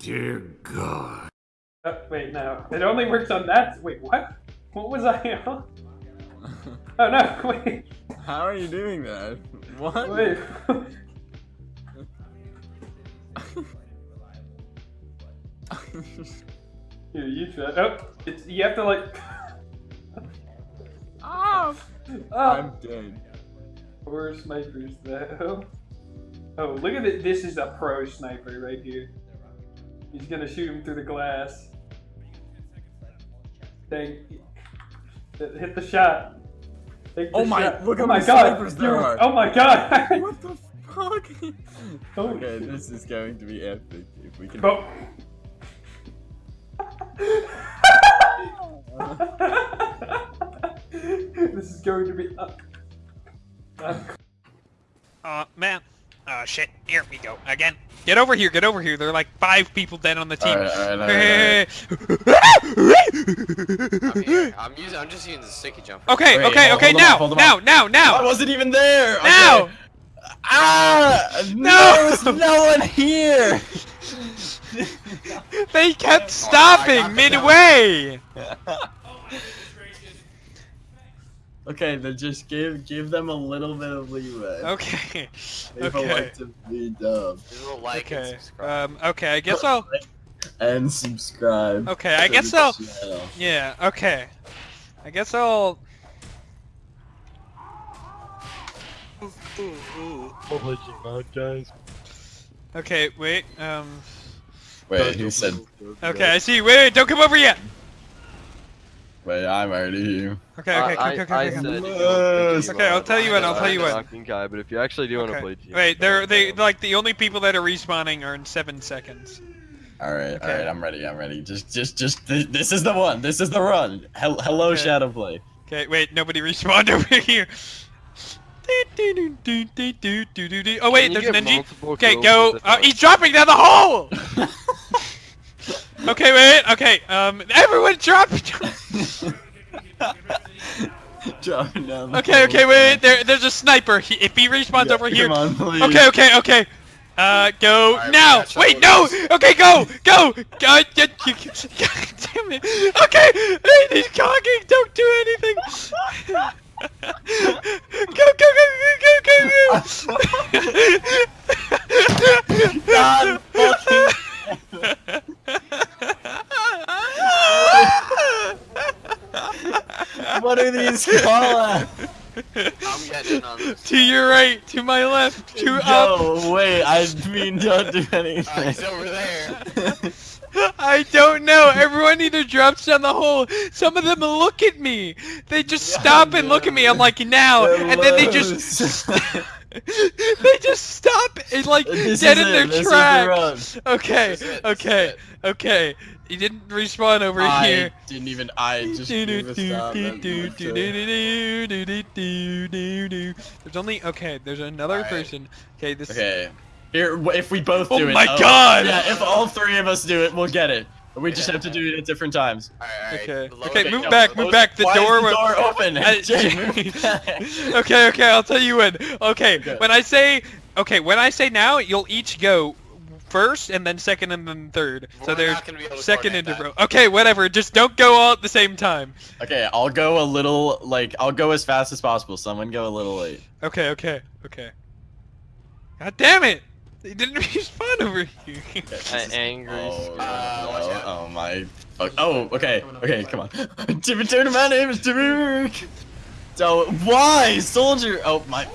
Dear God. Oh, wait, no. It only works on that. Wait, what? What was I on? Oh no, wait. How are you doing that? What? Wait. Here, you try. Oh, it's, you have to like. Ah! oh, I'm dead. poor snipers though. Oh, look at it. This is a pro sniper right here. He's gonna shoot him through the glass. Dang. Hit the shot. The Oh my- shot. look how oh my god. there You're- Oh my god. What the fuck? Oh, okay, this is going to be epic if we can. Go. this is going to be. Uh, uh, Uh, man. Uh, shit. Here we go. Again. Get over here. Get over here. There are like five people dead on the team. Alright, alright, Hey, I'm. I'm using. I'm just using the sticky jump. Okay, Wait, okay, hold- okay, hold now, off, hold them now, now, I wasn't even there. Okay. now! Ah! No! No! There's no one here. They kept stopping got midway! okay, then just give give them a little bit of leeway. Okay, People okay, like to be dumb. Just a little like and okay, subscribe. um, okay, I guess I'll, And subscribe. okay, I guess the I'll, channel. yeah, okay. I guess I'll, ooh ooh, guys. okay, wait, um, Wait, who said? okay, I see, wait, wait, don't come over yet! Wait, I'm already here. Okay, okay, I, okay, okay, I, okay, I said okay. if you want to Okay, I'll tell you when, I'll tell you a when. Talking guy, but if you actually do want to play team, Wait, they're, they, like, the only people that are respawning are in seven seconds. All right, Okay. all right, I'm ready. I'm ready. Just, just, just. Th this is the one. This is the run. Hel hello, Okay. Shadowplay. Okay, wait, nobody respawned over here. Oh wait, there's an engie. Okay, go. Uh, he's dropping down the hole. okay, wait. Okay, um, everyone drop. Dropping down. okay, okay, hole. wait. There, there's a sniper. He, if he respawns Yeah, over here. On. Okay, okay, okay. Uh, go Alright, we now. Wait, no. with Okay, go, go. God, God, God damn it. Okay, hey, he's cocking. Don't do anything. go, go, go, go, go, go, go. What are these call? I'm getting on this. to your right, to my left, to up. No, wait. I mean, don't do anything. Uh, anything. he's over there. I don't know. Everyone either drops down the hole. Some of them look at me. They just Yeah, stop and look at me. I'm like, now, and then they just they just stop and like This dead in it, their this tracks. Okay, This is it, this is okay, okay. He didn't respawn over I here. didn't even. I just gave a stop. That's it. There's only okay. There's another Alright. person. Okay, this. Okay. Here, if we both Oh do it. my God! Yeah, if all three of us do it, we'll get it. We just Yeah. have to do it at different times. Alright, Okay. alright. Okay, Lower- move no, back, lower- move back. The Why door. is the door open? I- Jay, move back. okay, okay, I'll tell you when. Okay, Okay. when I say okay, when I say now, you'll each go first and then second and then third. so We're there's gonna be able second coordinate into row. Okay, whatever. Just don't go all at the same time. Okay, I'll go a little. Like, I'll go as fast as possible. Someone go a little late. Okay, okay, okay. God damn it! They didn't respond over here. An angry. Oh, Uh, oh, oh my. Oh, okay, okay, come on. Timmy Turner, my name is Timmy Rick. So why, soldier? Oh my.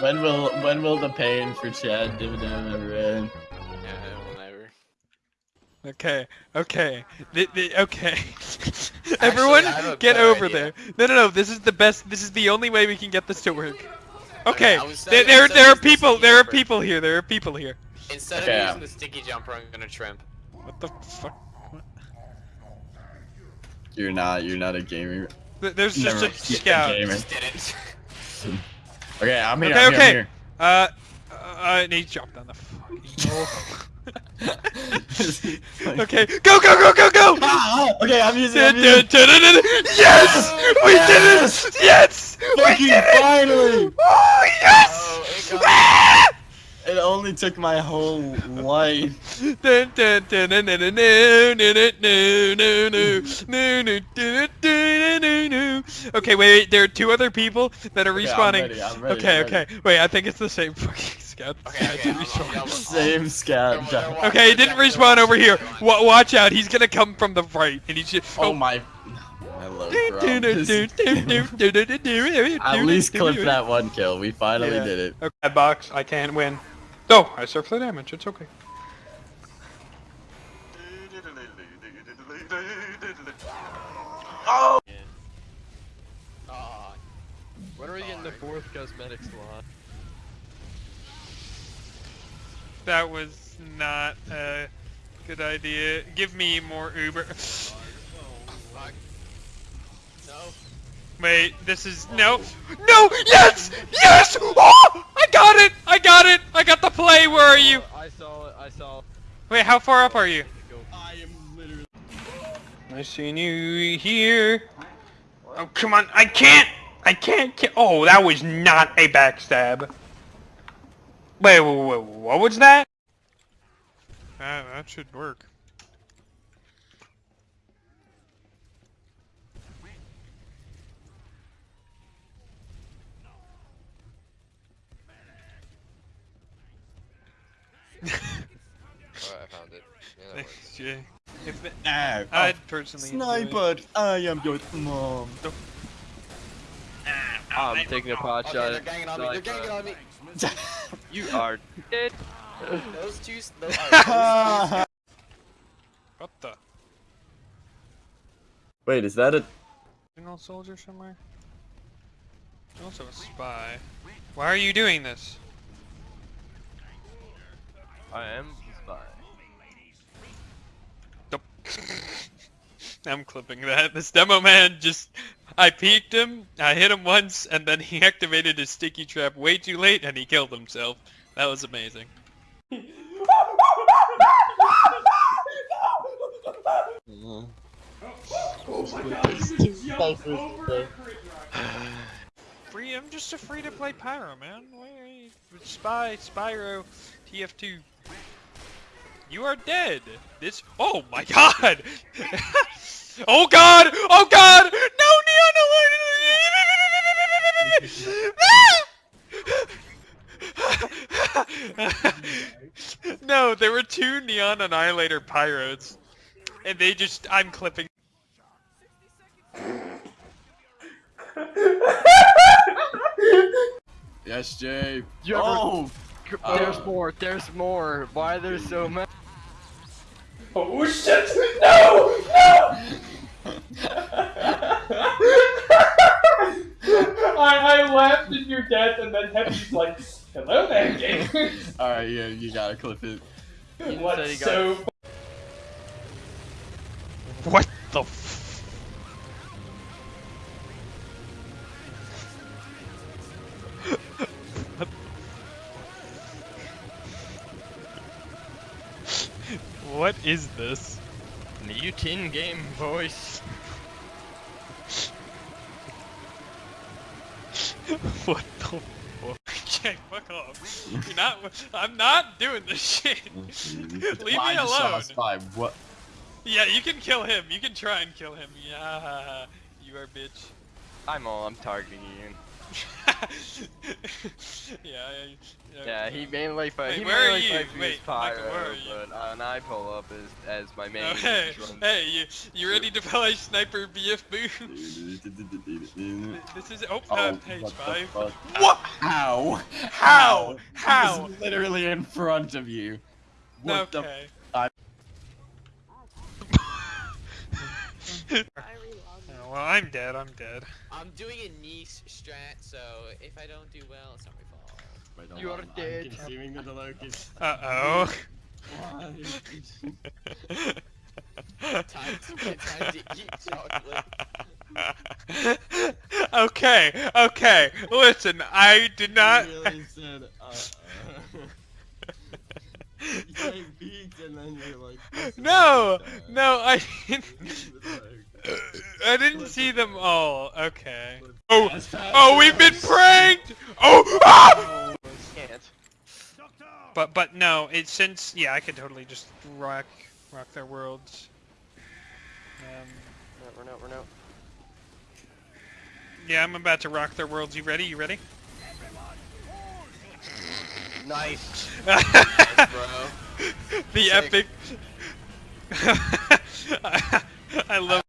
When will when will the pain for Chad dividend ever end? Yeah, whenever. Okay, okay, th- th- okay. Everyone, I have a get over idea. there. No, no, no. This is the best. This is the only way we can get this to work. Okay, there, there, there are of using the people. sticky There are people here. There are people here. Instead Okay, of using the sticky jumper, I'm gonna trimp. What the fuck? What? You're not. You're not a gamer. Th- There's Never just a mind. You're scout. gamer. Just didn't. Okay, I'm here. Okay, I'm here, okay. I'm here. Uh, uh, and he dropped down the fucking hole. Okay, go, go, go, go, go! Ah, okay, I'm using. Dun, I'm dun, using. Yes! We did it! Yes! We Fucking did it! finally! yes! Oh, it, it only took my whole life. okay, wait, there are two other people that are respawning. Okay, I'm ready, I'm ready, okay, okay. Wait, I think it's the same fucking scout. Okay, okay. Same scout. Okay, he didn't respawn over here. Watch out, he's gonna come from the right, and he's just. Oh, oh my. At least clip that one kill. We finally yeah. did it. Okay, box. I can't win. No, I surf the damage. It's okay. Oh! Yeah. Oh, when are we getting the fourth cosmetic slot? That was not a good idea. Give me more Uber fuck. No. Wait, this is no, no, yes, yes! Oh, I got it! I got it! I got the play. Where are you? I saw it. I saw it. Wait, how far up are you? I am literally. I seen you here. Oh, come on! I can't! I can't ki- Oh, that was not a backstab. Wait, wait, wait, what was that? Ah, that should work. Oh, I found it. Yeah, that works. Thanks, Jay. If it, Ow. I'd oh, personally. Sniper, I am your mom. Ah, I'm taking a pot Okay, shot. they're ganging on me. They're ganging on me. You are dead. Those two. Those are. What the? Wait, is that a? Signal soldier somewhere? Also a spy. Why are you doing this? I am the spy. I'm clipping that. This demo man just... I peeked him, I hit him once, and then he activated his sticky trap way too late and he killed himself. That was amazing. Free, I'm just a free to play pyro, man. Spy, Spyro, TF2. You are dead. This. Oh my god! oh god! Oh god! No, Neon No, there were two Neon Annihilator Pyros. And they just. I'm clipping. Yes, Jay. You ever- oh. There's Uh, more. There's more. Why there's so many? Oh, oh shit! No! No! I, I laughed at your death and then Heavy's like, hello there, game. All right, yeah, you gotta clip it. What's so What What is this? New tin game voice. what the fuck? Jack, fuck off. You're not. I'm not doing this shit. Leave I me just saw a alone. spy. What? Yeah, you can kill him. You can try and kill him. Yeah, you are bitch. I'm all. I'm targeting Ian. yeah, I, Yeah, he mainly fight. Wait, he where are mainly you? fights me Wait, as Michael, pyro, where are you? but uh, and I pull up as as my main. Oh, hey, hey, you, you ready to play Sniper BF Boom? this is oh, Oh, uh, what page the five. What? How? How? How? He's literally in front of you. What the? okay. Well, I'm dead. I'm dead. I'm doing a niche strat, so if I don't do well, it's not my fault. Wait, hold You are on, I'm dead. consuming the locust. Uh oh. Time to, time to eat chocolate. okay, okay. Listen, I did not. He really said, uh, You peeked and then you're like. No, no, I didn't. He was like, I didn't see them all. Okay. Oh, oh, we've been pranked. Oh, ah! But but no, it's since yeah, I could totally just rock rock their worlds. Um, No, run out, run out. yeah, I'm about to rock their worlds. You ready? You ready? Nice. the Sick. epic. I love. Oh,